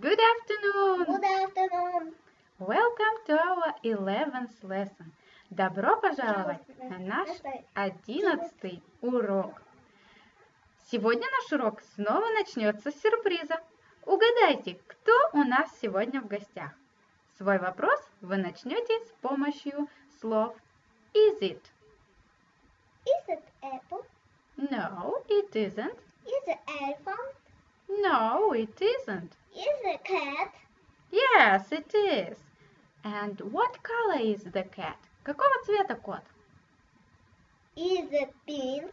Good afternoon! Good afternoon. Welcome to our 11th lesson. Добро пожаловать на наш одиннадцатый урок. Сегодня наш урок снова начнется с сюрприза. Угадайте, кто у нас сегодня в гостях? Свой вопрос вы начнете с помощью слов Is it? Is it apple? No, it isn't. Is it elephant? No, it isn't. Is it cat? Yes, it is. And what color is the cat? Какого цвета кот? Is it pink?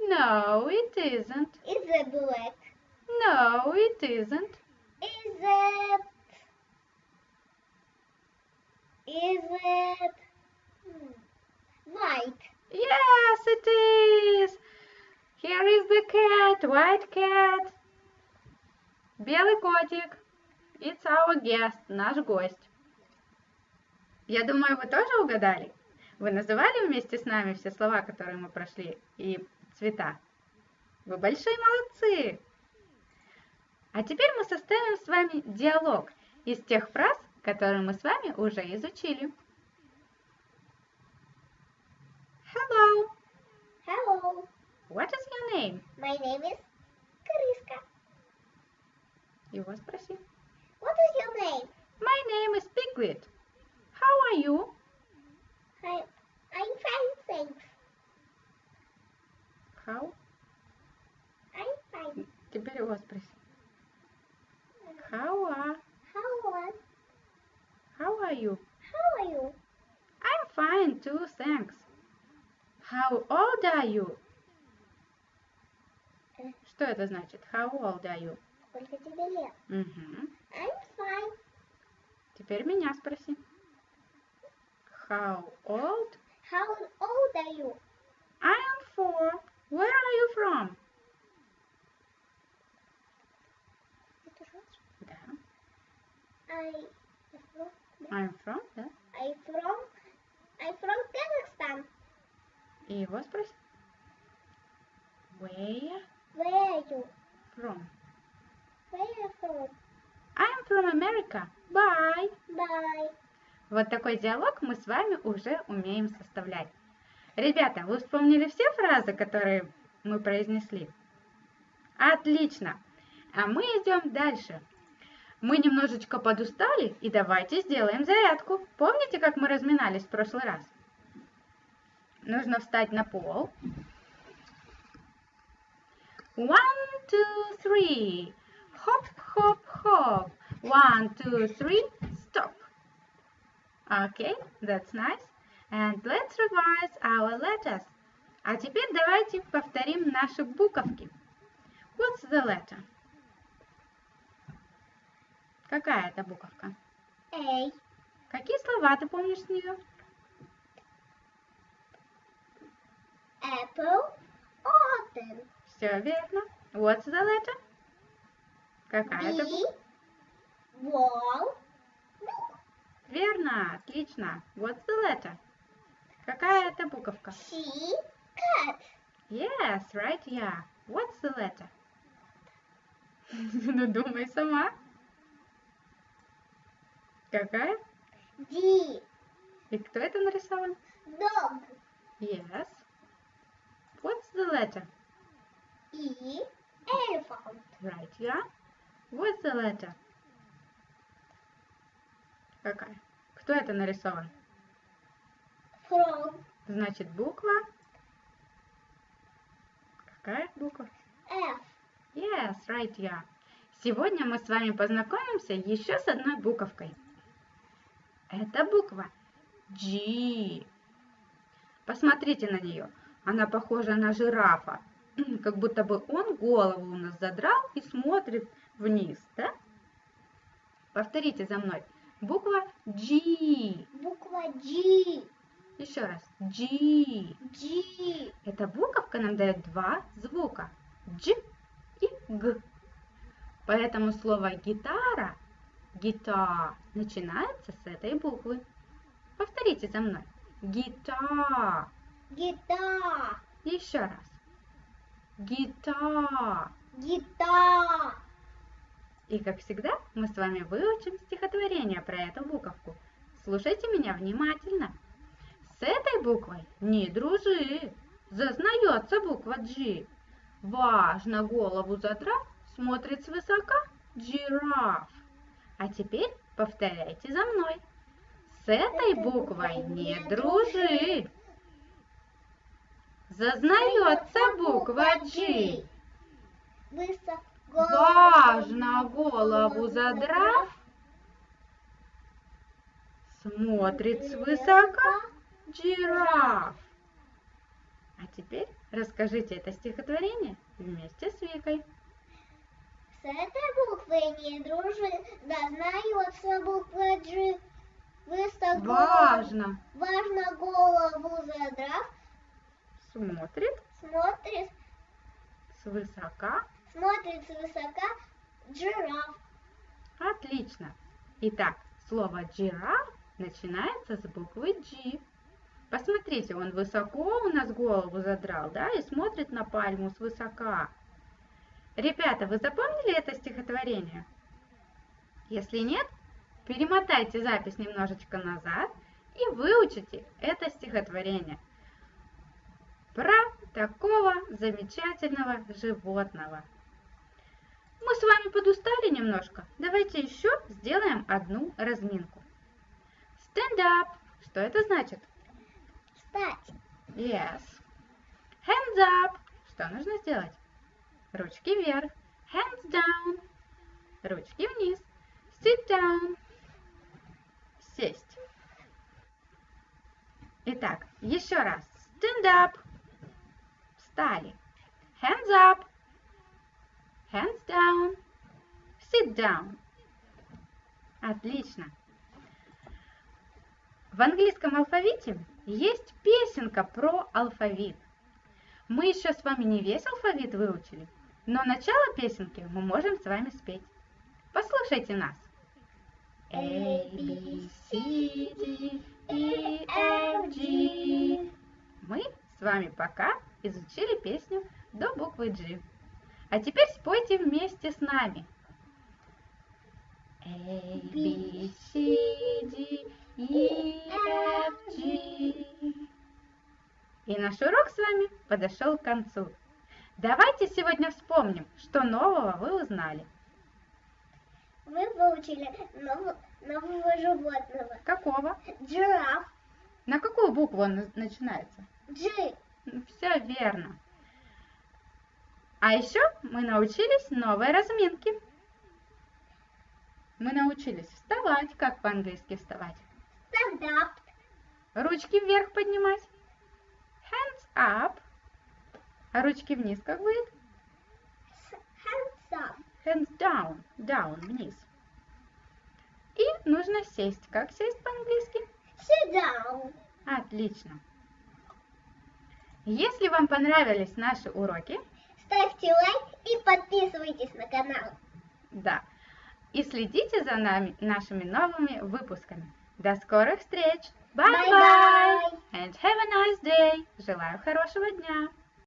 No, it isn't. Is it black? No, it isn't. Is it? Is it? hmm, white? Yes, it is. Here is the cat, white cat. Белый котик. It's our guest, наш гость. Я думаю, вы тоже угадали? Вы называли вместе с нами все слова, которые мы прошли, и цвета? Вы большие молодцы! А теперь мы составим с вами диалог из тех фраз, которые мы с вами уже изучили. Hello, Hello. what is your name? My name is. Его спроси. What is your name? My name is Piglet. How are you? I, I'm fine, thanks. How? I'm fine. Теперь его спроси. How are, How are, how are you? how are you? I'm fine too, thanks. How old are you? Э. Что это значит? How old are you? Сколько тебе лет? Мгм. I'm fine. Теперь меня спроси. How old? How old are you? I am four. Where are you from? Это? Да. I from, I'm from, да. I from, I from Kazakhstan. И его спроси. Where Where are you? from? Where are you from? I'm from America. Bye. Bye. Вот такой диалог мы с вами уже умеем составлять. Ребята, вы вспомнили все фразы, которые мы произнесли? Отлично! А мы идем дальше. Мы немножечко подустали, и давайте сделаем зарядку. Помните, как мы разминались в прошлый раз? Нужно встать на пол. One, two, three. One, two, three. Stop. Okay, that's nice. And let's revise our letters. А теперь давайте повторим наши буковки. What's the letter? Какая это буковка? A. Какие слова ты помнишь с нее? Apple. Autumn. Все верно. What's the letter? Какая это B. буковка? Wall. Book. Верно, отлично. What's the letter? Какая это буковка? C. Cat. Yes, right, yeah. What's the letter? Ну, думай сама. Какая? D. И кто это нарисован? Dog. Yes. What's the letter? E. Elephant. Right, yeah. What's the letter? Какая? Кто это нарисован? Frog. Значит, буква. Какая буква? F. Yes, right, yeah. Сегодня мы с вами познакомимся еще с одной буковкой. Это буква G. Посмотрите на нее. Она похожа на жирафа. Как будто бы он голову у нас задрал и смотрит вниз, да? Повторите за мной. Буква G. Буква G. Еще раз. G. G. Эта буковка нам дает два звука. Дж и Г. Поэтому слово гитара, гита, начинается с этой буквы. Повторите за мной. Гита. Гитар. Еще раз. Гита. Гитар. И как всегда, мы с вами выучим стихотворение про эту буковку. Слушайте меня внимательно. С этой буквой не дружи, зазнается буква G. Важно голову задрав, смотрит свысока жираф. А теперь повторяйте за мной. С этой буквой не дружи. Зазнается буква G. Высоко. Важно голову задрав, смотрит свысока жираф. А теперь расскажите это стихотворение вместе с Викой. С этой буквой не дружи, да знается буква G. Высоко. Важно Важно голову задрав, смотрит смотрит, свысока. Смотрит свысока жираф. Отлично. Итак, слово жираф начинается с буквы G. Посмотрите, он высоко у нас голову задрал, да, и смотрит на пальму свысока. Ребята, вы запомнили это стихотворение? Если нет, перемотайте запись немножечко назад и выучите это стихотворение про такого замечательного животного. Мы с вами подустали немножко. Давайте еще сделаем одну разминку. Stand up. Что это значит? Встать. Yes. Hands up. Что нужно сделать? Ручки вверх. Hands down. Ручки вниз. Sit down. Сесть. Итак, еще раз. Stand up. Встали. Hands up. Hands down. Sit down. Отлично. В английском алфавите есть песенка про алфавит. Мы еще с вами не весь алфавит выучили, но начало песенки мы можем с вами спеть. Послушайте нас. A, B, C, D, E, F, G. Мы с вами пока изучили песню до буквы G. А теперь спойте вместе с нами. A, B, C, D, E, F, G. И наш урок с вами подошел к концу. Давайте сегодня вспомним, что нового вы узнали. Вы выучили нового, нового животного. Какого? Жираф. На какую букву он на- начинается? G. Все верно. А еще мы научились новой разминке. Мы научились вставать. Как по-английски вставать? Stand up. Ручки вверх поднимать. Hands up. А ручки вниз как будет? Hands up. Hands down. Down, вниз. И нужно сесть. Как сесть по-английски? Sit down. Отлично. Если вам понравились наши уроки, Ставьте лайк и подписывайтесь на канал. да, и следите за нами, нашими новыми выпусками. До скорых встреч! Bye-bye! And have a nice day! Желаю хорошего дня!